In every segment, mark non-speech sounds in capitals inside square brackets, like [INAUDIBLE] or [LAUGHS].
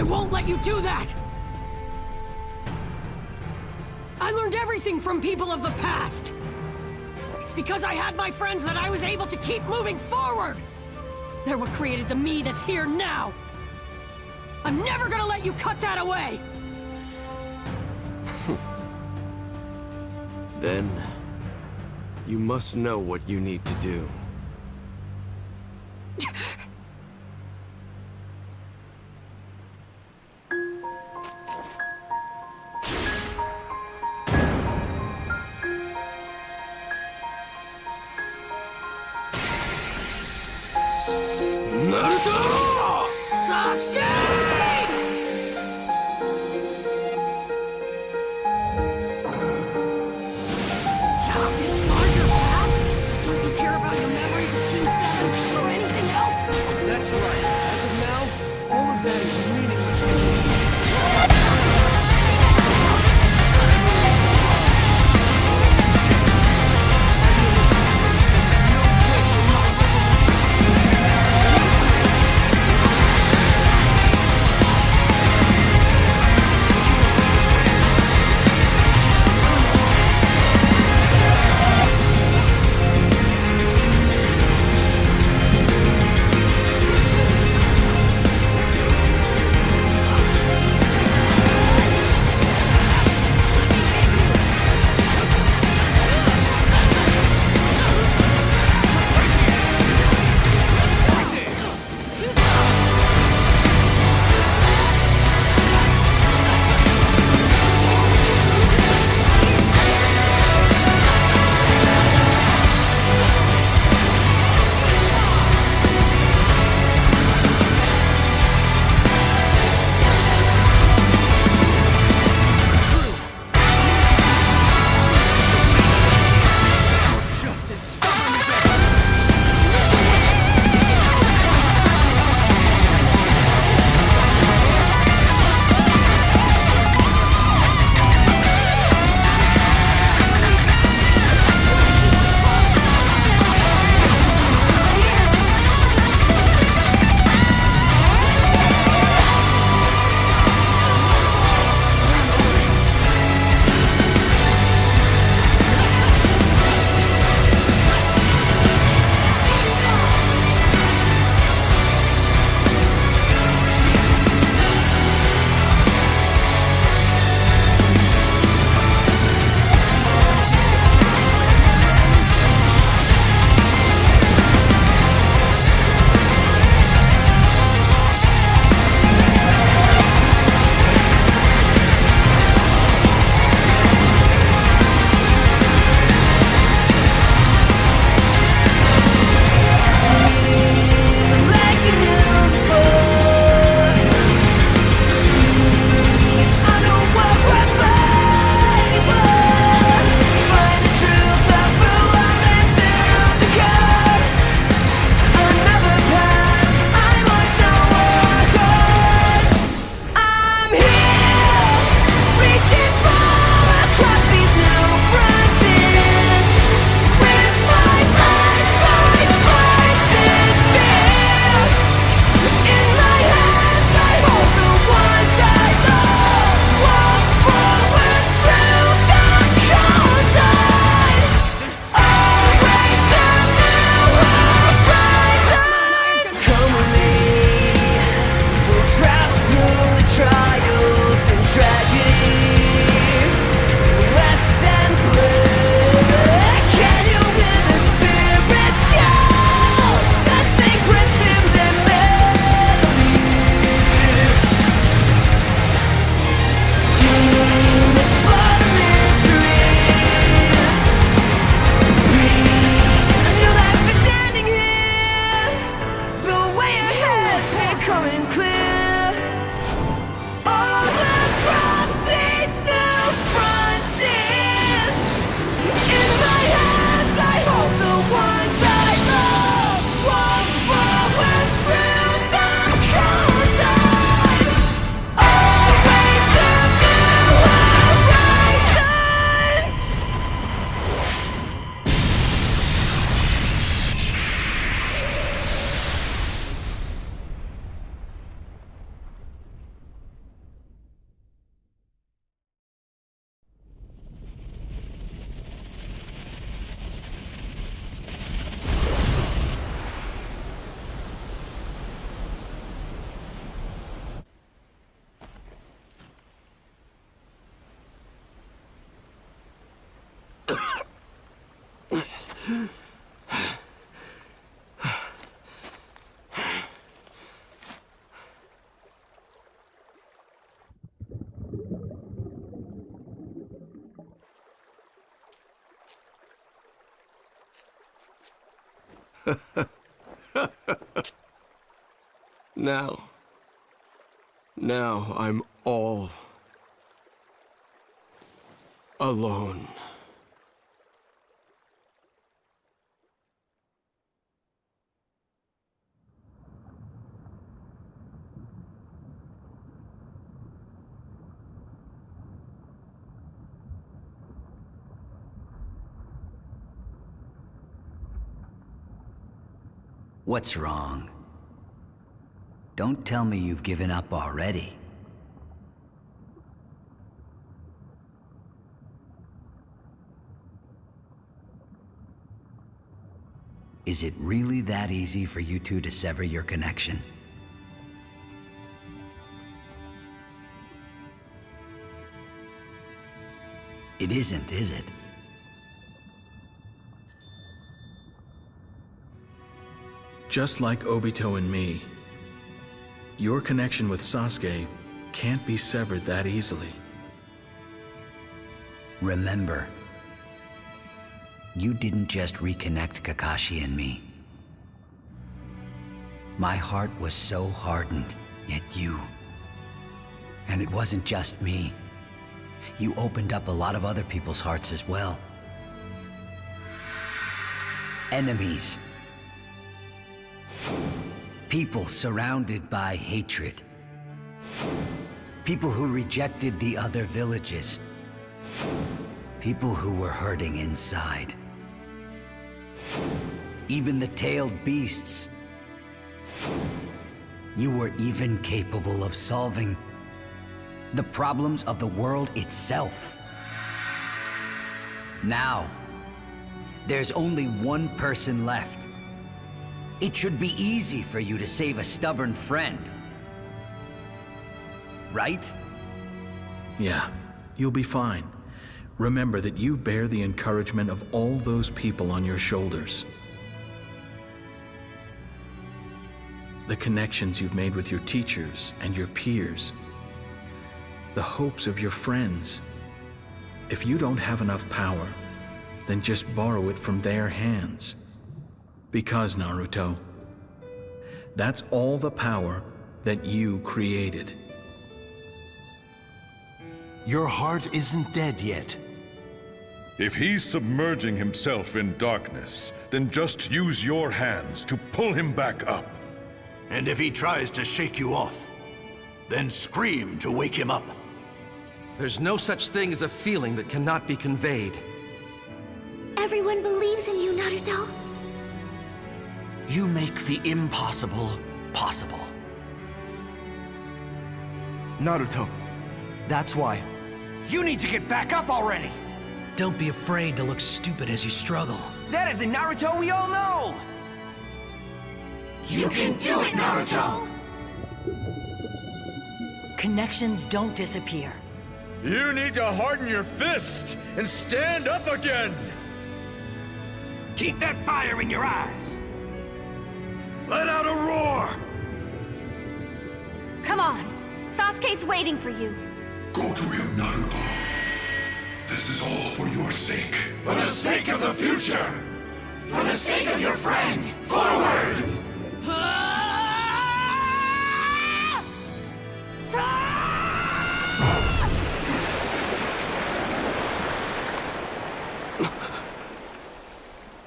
I won't let you do that! I learned everything from people of the past! It's because I had my friends that I was able to keep moving forward! They're what created the me that's here now! I'm never gonna let you cut that away! [LAUGHS] Then... You must know what you need to do. [LAUGHS] now. Now I'm all alone. What's wrong? Don't tell me you've given up already. Is it really that easy for you two to sever your connection? It isn't, is it? Just like Obito and me, your connection with Sasuke can't be severed that easily. Remember, you didn't just reconnect Kakashi and me. My heart was so hardened, yet you. And it wasn't just me. You opened up a lot of other people's hearts as well. Enemies. People surrounded by hatred. People who rejected the other villages. People who were hurting inside. Even the tailed beasts. You were even capable of solving the problems of the world itself. Now, there's only one person left. It should be easy for you to save a stubborn friend. Right? Yeah, you'll be fine. Remember that you bear the encouragement of all those people on your shoulders. The connections you've made with your teachers and your peers. The hopes of your friends. If you don't have enough power, then just borrow it from their hands. Because, Naruto, that's all the power that you created. Your heart isn't dead yet. If he's submerging himself in darkness, then just use your hands to pull him back up. And if he tries to shake you off, then scream to wake him up. There's no such thing as a feeling that cannot be conveyed. Everyone believes in you, Naruto. You make the impossible possible. Naruto, that's why. You need to get back up already! Don't be afraid to look stupid as you struggle. That is the Naruto we all know! You can do it, Naruto! Connections don't disappear. You need to harden your fist and stand up again! Keep that fire in your eyes! Let out a roar! Come on. Sasuke's waiting for you. Go to him, Naruto. This is all for your sake. For the sake of the future! For the sake of your friend! Forward!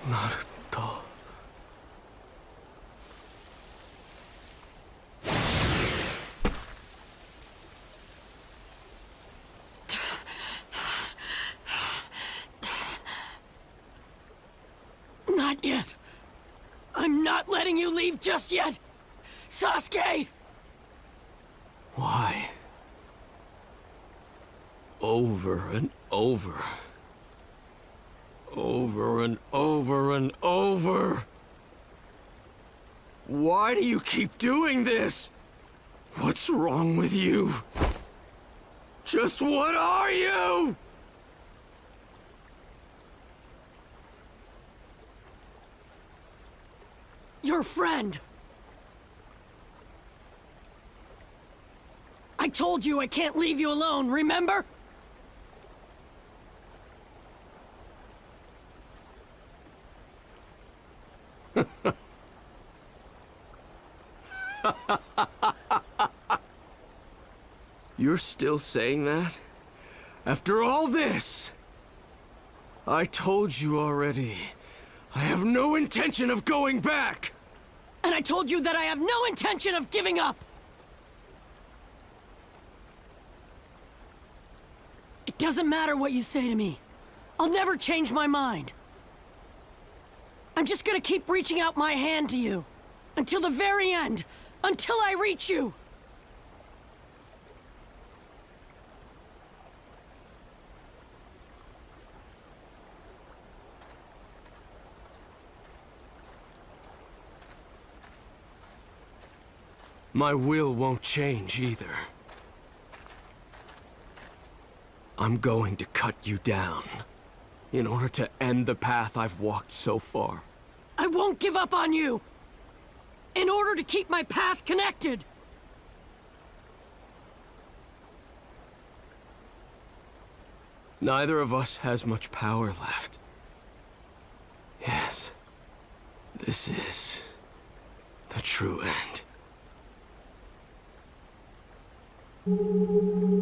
Naruto. Yet. I'm not letting you leave just yet. Sasuke! Why? Over and over. Over and over and over. Why do you keep doing this? What's wrong with you? Just what are you? Her friend. I told you I can't leave you alone, remember? [LAUGHS] You're still saying that? After all this? I told you already. I have no intention of going back! And I told you that I have no intention of giving up! It doesn't matter what you say to me. I'll never change my mind. I'm just gonna keep reaching out my hand to you. Until the very end. Until I reach you. My will won't change either. I'm going to cut you down. In order to end the path I've walked so far. I won't give up on you! In order to keep my path connected! Neither of us has much power left. Yes. This is... the true end. Thank you.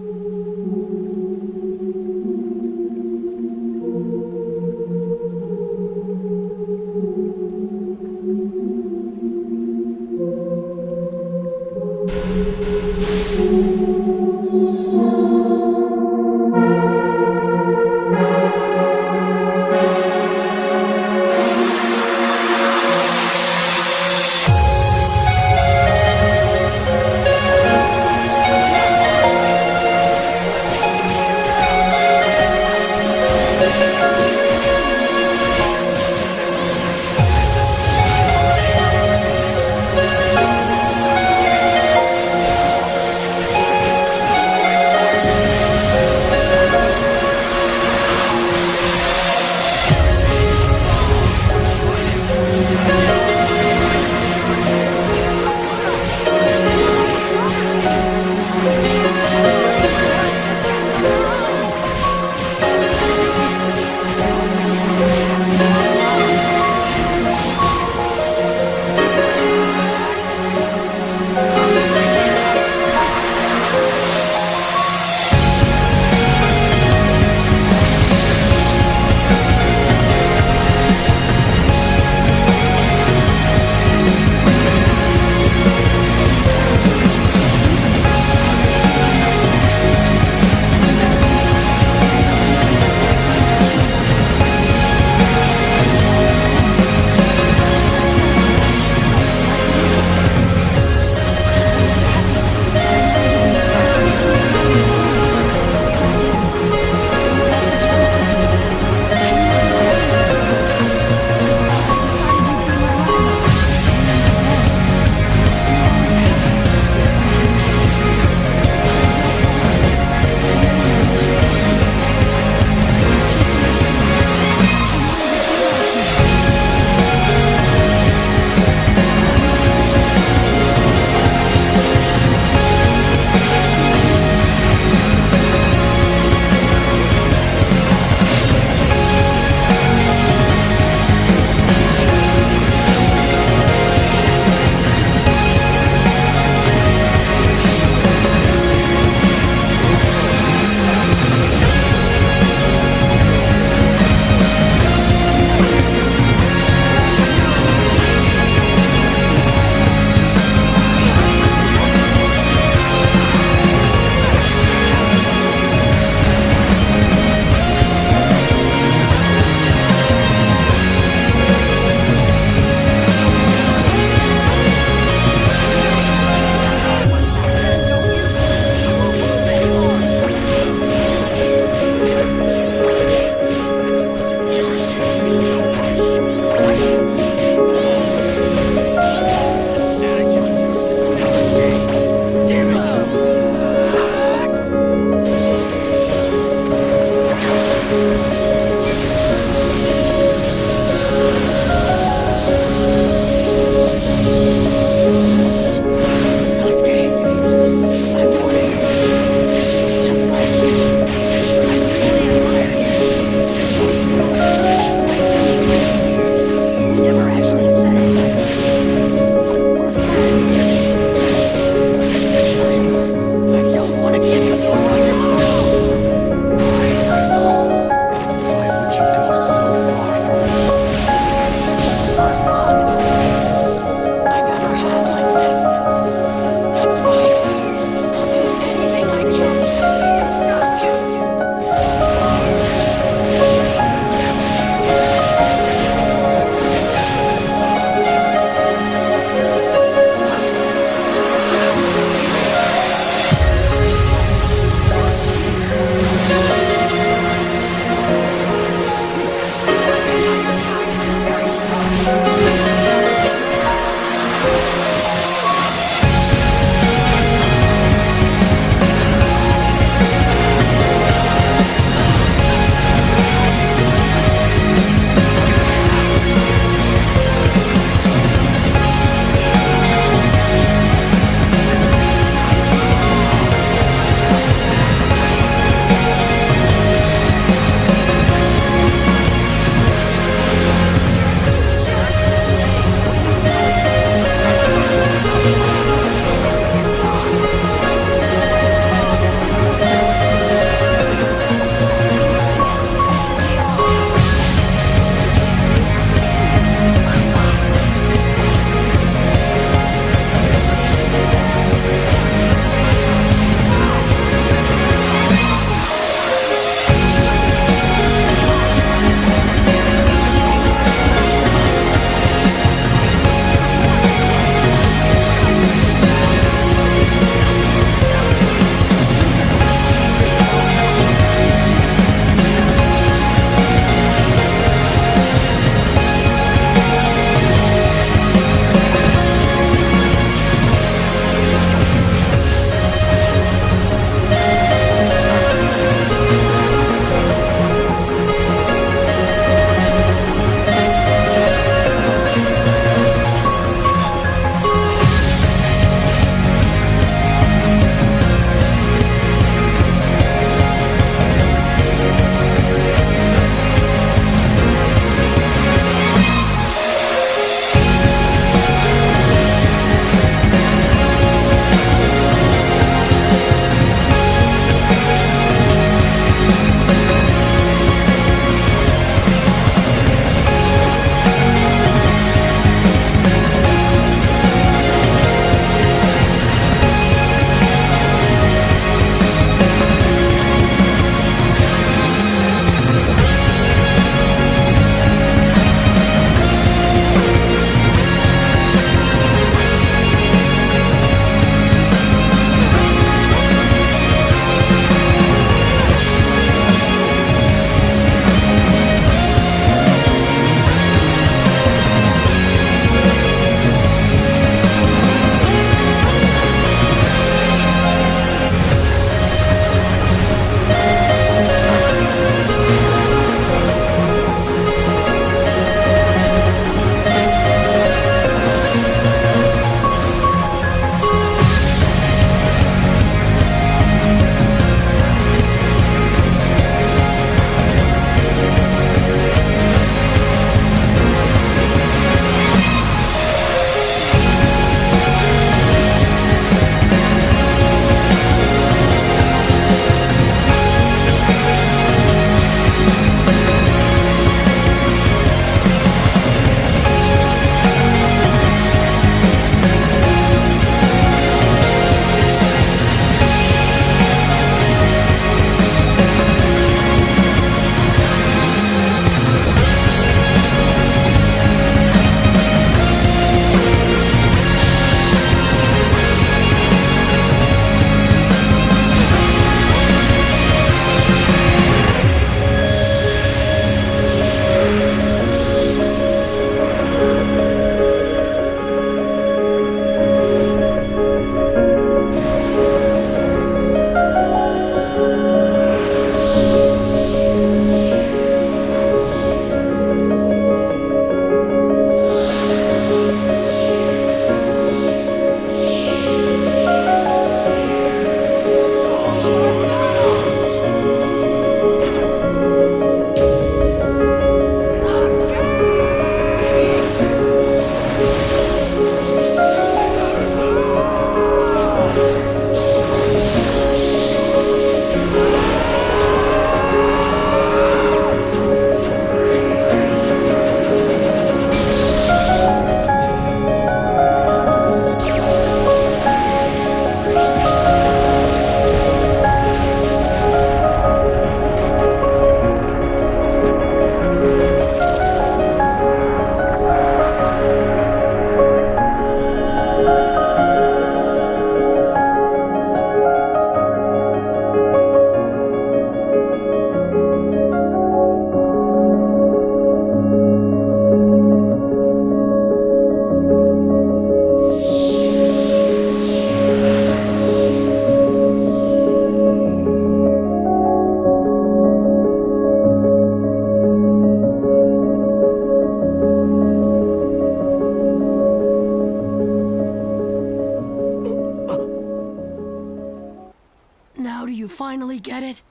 Finally get it?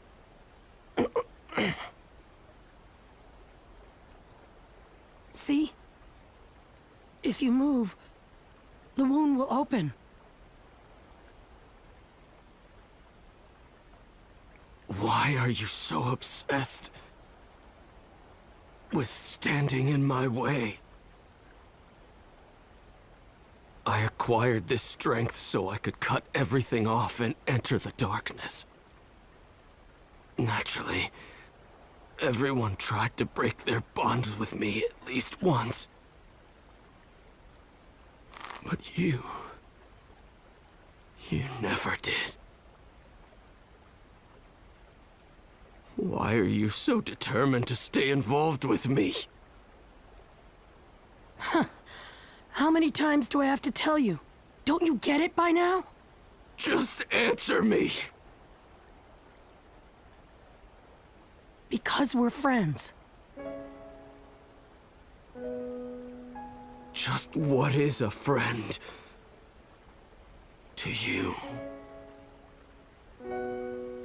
[COUGHS] See? If you move, the wound will open. Why are you so obsessed with standing in my way? I acquired this strength so I could cut everything off and enter the darkness. Naturally, everyone tried to break their bonds with me at least once. But you... You never did. Why are you so determined to stay involved with me? Huh. How many times do I have to tell you? Don't you get it by now? Just answer me! Because we're friends. Just what is a friend to you?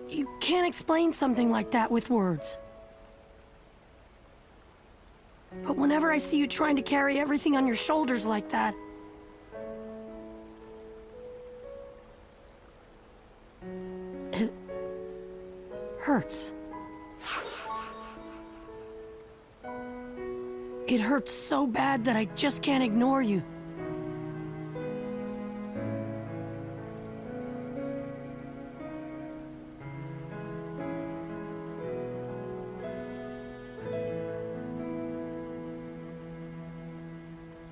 You can't explain something like that with words. But whenever I see you trying to carry everything on your shoulders like that... It... hurts. It hurts so bad that I just can't ignore you.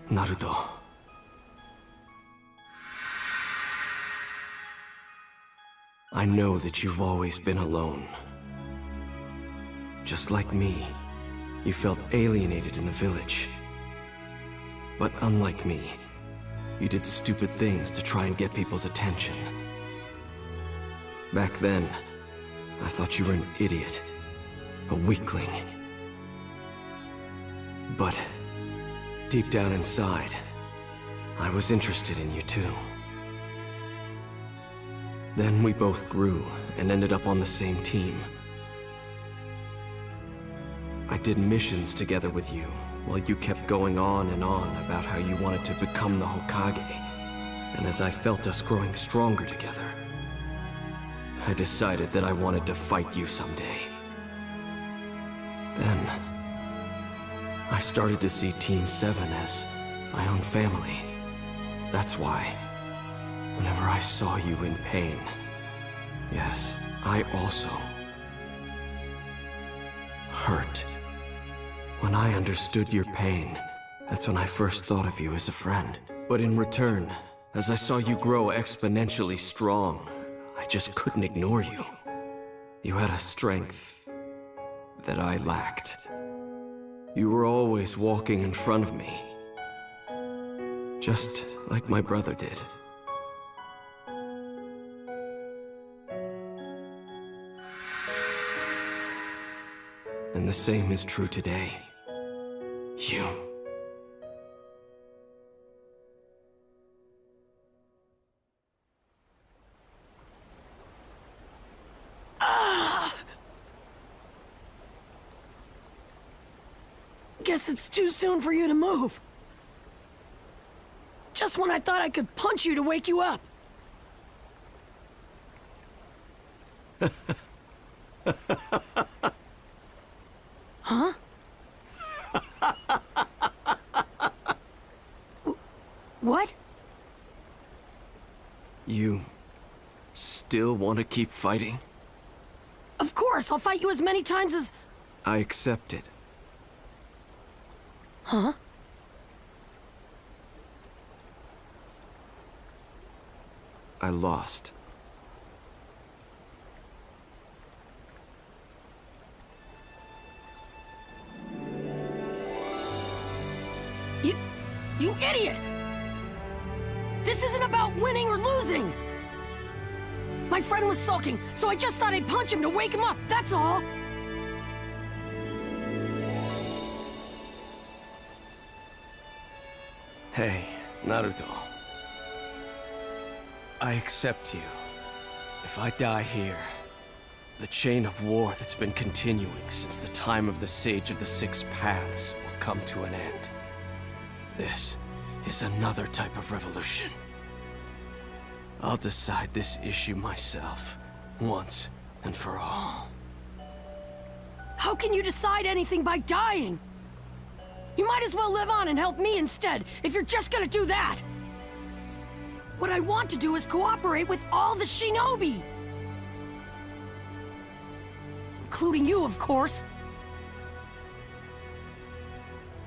Naruto. I know that you've always been alone. Just like me, you felt alienated in the village. But unlike me, you did stupid things to try and get people's attention. Back then, I thought you were an idiot, a weakling. But deep down inside, I was interested in you too. Then we both grew and ended up on the same team. Did missions together with you, while you kept going on and on about how you wanted to become the Hokage. And as I felt us growing stronger together, I decided that I wanted to fight you someday. Then, I started to see Team 7 as my own family. That's why, whenever I saw you in pain, yes, I also hurt. When I understood your pain, that's when I first thought of you as a friend. But in return, as I saw you grow exponentially strong, I just couldn't ignore you. You had a strength that I lacked. You were always walking in front of me. Just like my brother did. And the same is true today. You. Ah! Guess it's too soon for you to move. Just when I thought I could punch you to wake you up. huh? what? You still want to keep fighting? Of course, I'll fight you as many times as... I accept it. Huh? I lost. You... you idiot! This isn't about winning or losing! My friend was sulking, so I just thought I'd punch him to wake him up, that's all! Hey, Naruto. I accept you. If I die here, the chain of war that's been continuing since the time of the Sage of the Six Paths will come to an end. This is another type of revolution. I'll decide this issue myself, once and for all. How can you decide anything by dying? You might as well live on and help me instead, if you're just gonna do that! What I want to do is cooperate with all the shinobi! Including you, of course.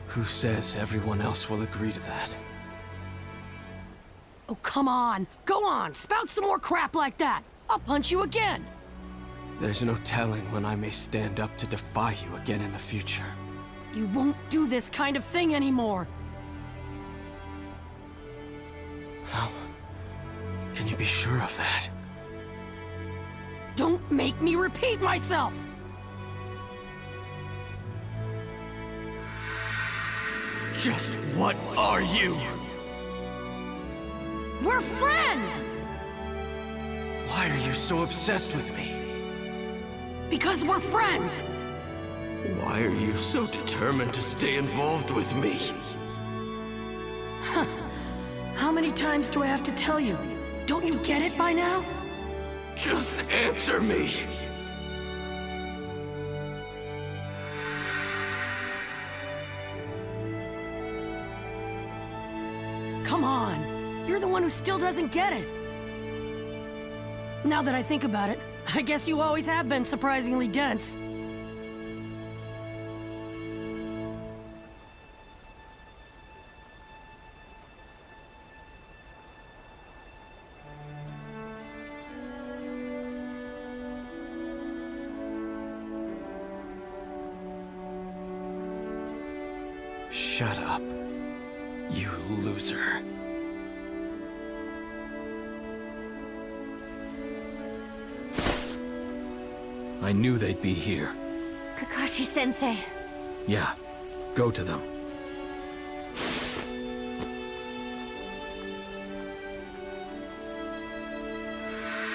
Who says everyone else will agree to that? Oh, come on. Go on, spout some more crap like that. I'll punch you again. There's no telling when I may stand up to defy you again in the future. You won't do this kind of thing anymore. How can you be sure of that? Don't make me repeat myself! Just what are you? We're friends! Why are you so obsessed with me? Because we're friends! Why are you so determined to stay involved with me? Huh. How many times do I have to tell you? Don't you get it by now? Just answer me! Who still doesn't get it. Now that I think about it, I guess you always have been surprisingly dense. Shut up, you loser. I knew they'd be here. Kakashi-sensei. Yeah, go to them.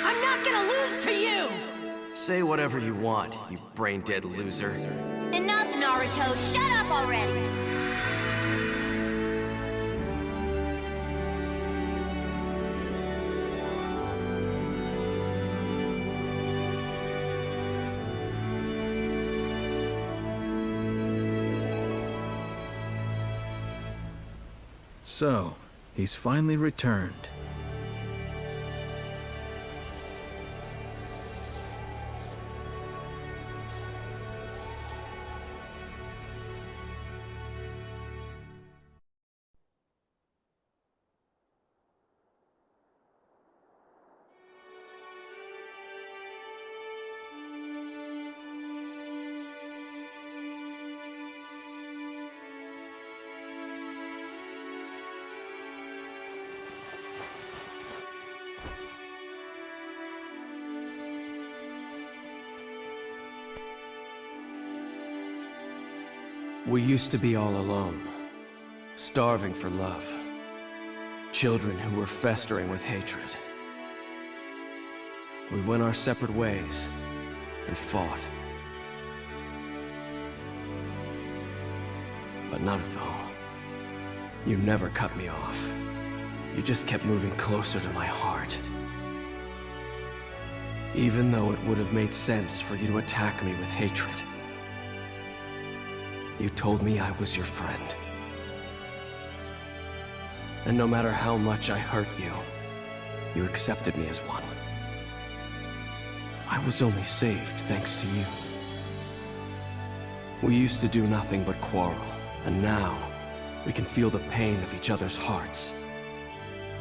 I'm not gonna lose to you! Say whatever you want, you brain-dead loser. Enough, Naruto. Shut up already. So, he's finally returned. We used to be all alone, starving for love. Children who were festering with hatred. We went our separate ways and fought. But Naruto, you never cut me off. You just kept moving closer to my heart. Even though it would have made sense for you to attack me with hatred. You told me I was your friend. And no matter how much I hurt you, you accepted me as one. I was only saved thanks to you. We used to do nothing but quarrel, and now we can feel the pain of each other's hearts.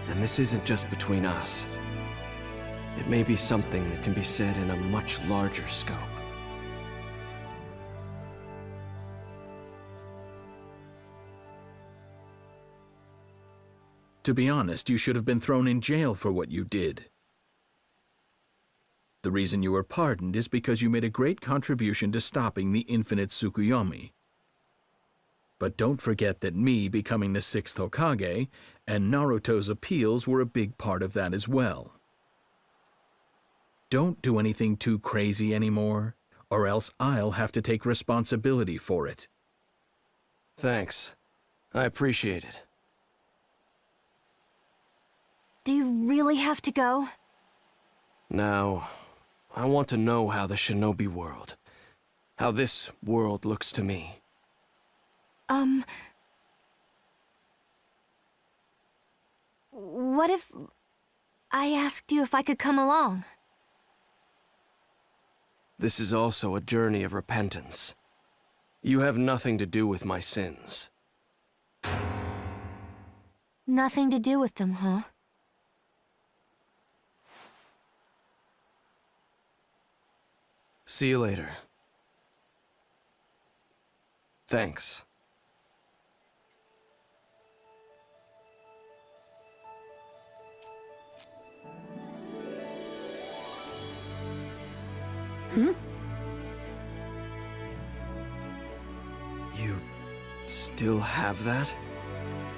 And this isn't just between us. It may be something that can be said in a much larger scope. To be honest, you should have been thrown in jail for what you did. The reason you were pardoned is because you made a great contribution to stopping the infinite Tsukuyomi. But don't forget that me becoming the sixth Hokage and Naruto's appeals were a big part of that as well. Don't do anything too crazy anymore, or else I'll have to take responsibility for it. Thanks. I appreciate it. Do you really have to go? Now, I want to know how the Shinobi world, how this world looks to me. Um... What if... I asked you if I could come along? This is also a journey of repentance. You have nothing to do with my sins. Nothing to do with them, huh? See you later. Thanks. Hmm? You still have that?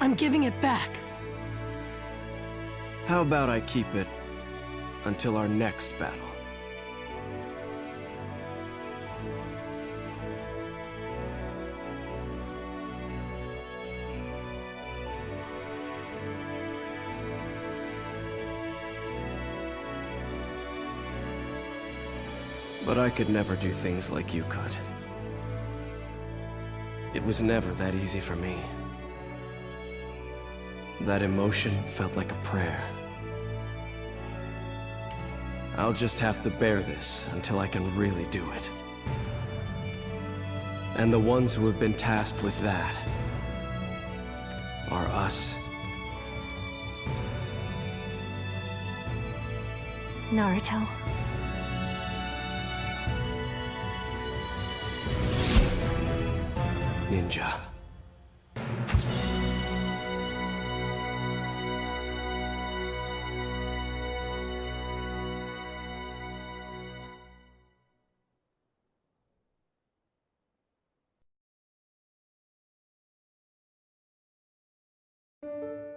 I'm giving it back. How about I keep it until our next battle? But I could never do things like you could. It was never that easy for me. That emotion felt like a prayer. I'll just have to bear this until I can really do it. And the ones who have been tasked with that are us. Naruto. Ninja.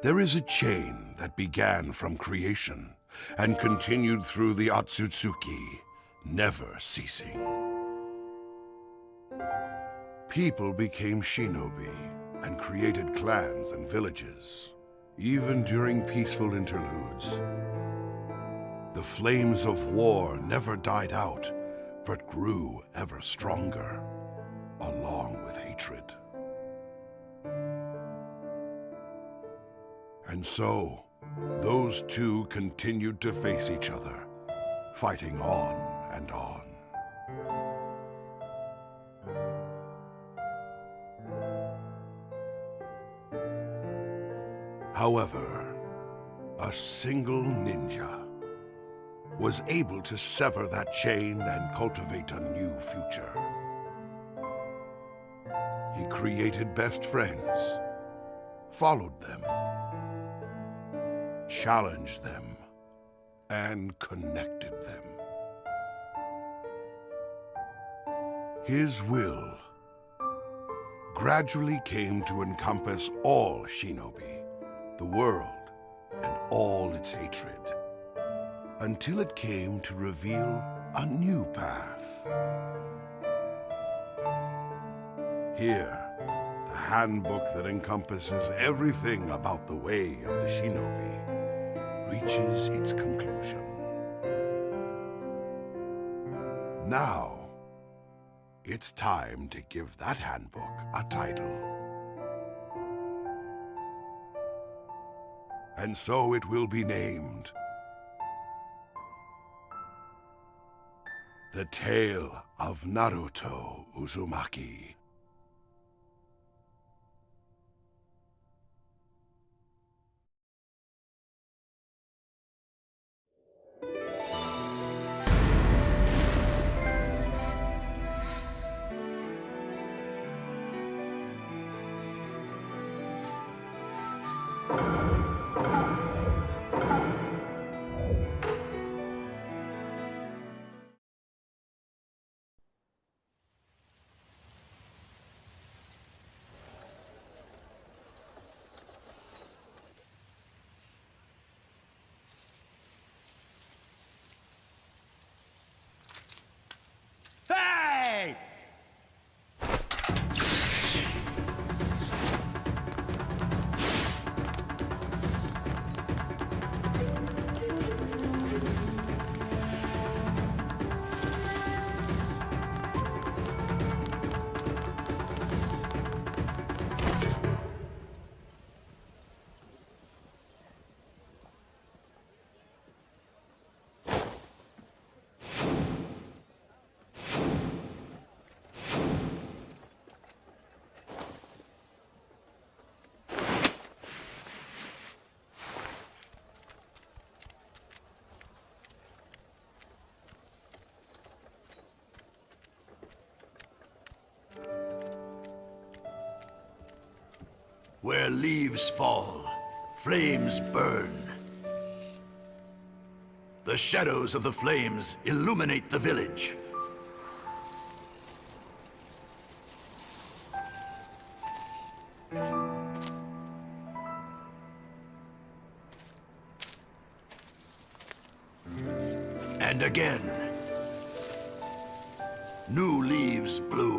There is a chain that began from creation and continued through the Otsutsuki, never ceasing. People became shinobi and created clans and villages, even during peaceful interludes. The flames of war never died out, but grew ever stronger, along with hatred. And so, those two continued to face each other, fighting on and on. However, a single ninja was able to sever that chain and cultivate a new future. He created best friends, followed them, challenged them, and connected them. His will gradually came to encompass all shinobi, the world, and all its hatred, until it came to reveal a new path. Here, the handbook that encompasses everything about the way of the shinobi reaches its conclusion. Now, it's time to give that handbook a title. And so it will be named The Tale of Naruto Uzumaki. Where leaves fall, flames burn. The shadows of the flames illuminate the village. And again. New leaves bloom.